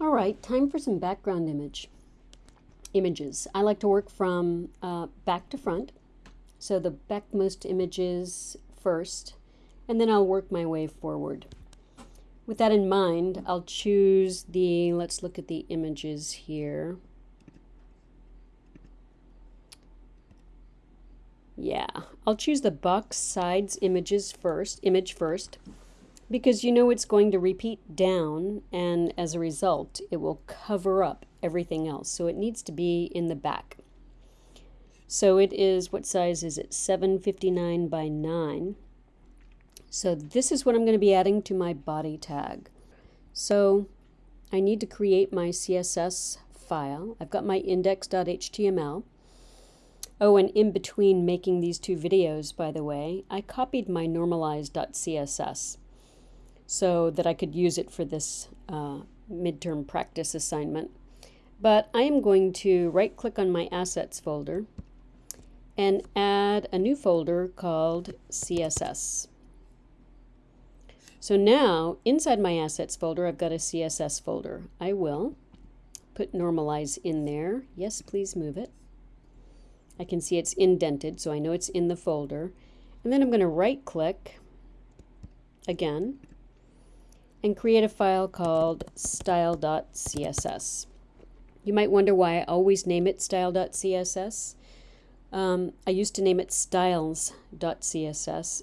All right, time for some background image images. I like to work from uh, back to front. So the backmost images first, and then I'll work my way forward. With that in mind, I'll choose the, let's look at the images here. Yeah, I'll choose the box sides images first, image first, because you know it's going to repeat down, and as a result, it will cover up everything else. So it needs to be in the back. So it is, what size is it? 759 by 9. So this is what I'm going to be adding to my body tag. So I need to create my CSS file. I've got my index.html. Oh, and in between making these two videos, by the way, I copied my normalize.css so that I could use it for this uh, midterm practice assignment. But I am going to right click on my assets folder and add a new folder called CSS. So now inside my assets folder I've got a CSS folder. I will put normalize in there. Yes, please move it. I can see it's indented, so I know it's in the folder. And then I'm going to right click again and create a file called style.css. You might wonder why I always name it style.css. Um, I used to name it styles.css,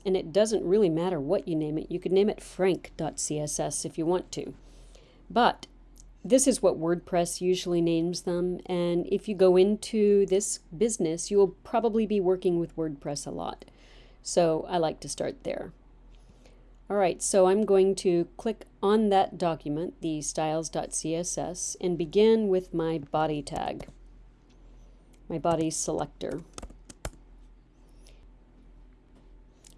and it doesn't really matter what you name it. You could name it frank.css if you want to. But this is what WordPress usually names them, and if you go into this business, you will probably be working with WordPress a lot. So I like to start there. All right, so I'm going to click on that document, the styles.css, and begin with my body tag, my body selector.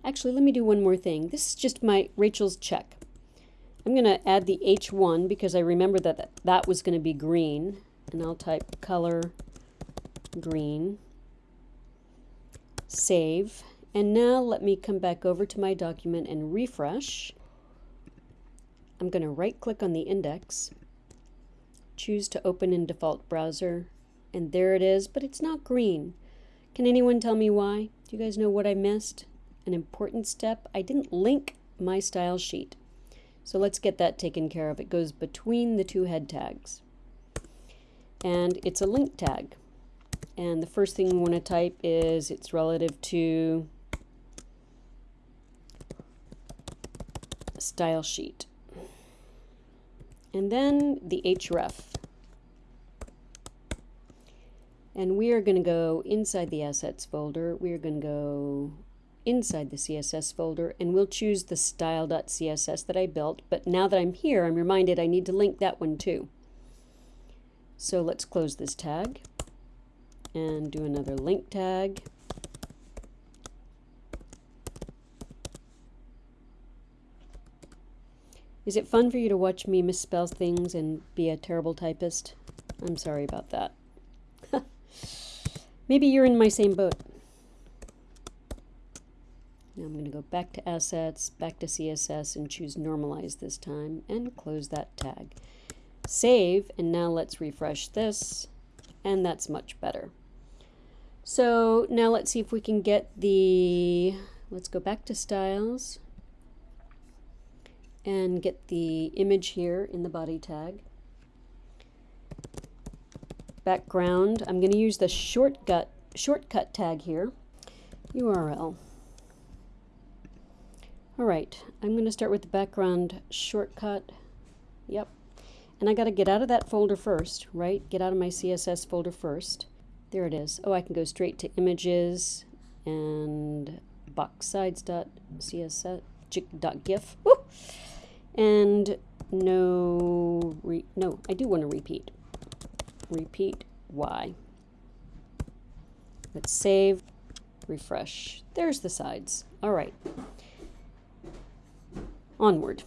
Actually, let me do one more thing. This is just my Rachel's check. I'm going to add the H1 because I remember that that, was going to be green. And I'll type color green. Save. And now let me come back over to my document and refresh. I'm going to right click on the index, choose to open in default browser, and there it is, but it's not green. Can anyone tell me why? Do you guys know what I missed? An important step, I didn't link my style sheet. So let's get that taken care of. It goes between the two head tags. And it's a link tag. And the first thing we want to type is it's relative to style sheet. And then the href. And we are going to go inside the assets folder. We are going to go inside the CSS folder and we'll choose the style.css that I built. But now that I'm here, I'm reminded I need to link that one too. So let's close this tag and do another link tag. Is it fun for you to watch me misspell things and be a terrible typist? I'm sorry about that. Maybe you're in my same boat. Now I'm going to go back to Assets, back to CSS, and choose Normalize this time, and close that tag. Save, and now let's refresh this, and that's much better. So now let's see if we can get the, let's go back to Styles, and get the image here in the body tag. Background, I'm going to use the shortcut, shortcut tag here, URL. All right, I'm going to start with the background shortcut. Yep. And I got to get out of that folder first, right? Get out of my CSS folder first. There it is. Oh, I can go straight to images and boxsides.css.gif. And no, no, I do want to repeat. Repeat Y. Let's save, refresh. There's the sides. All right onward.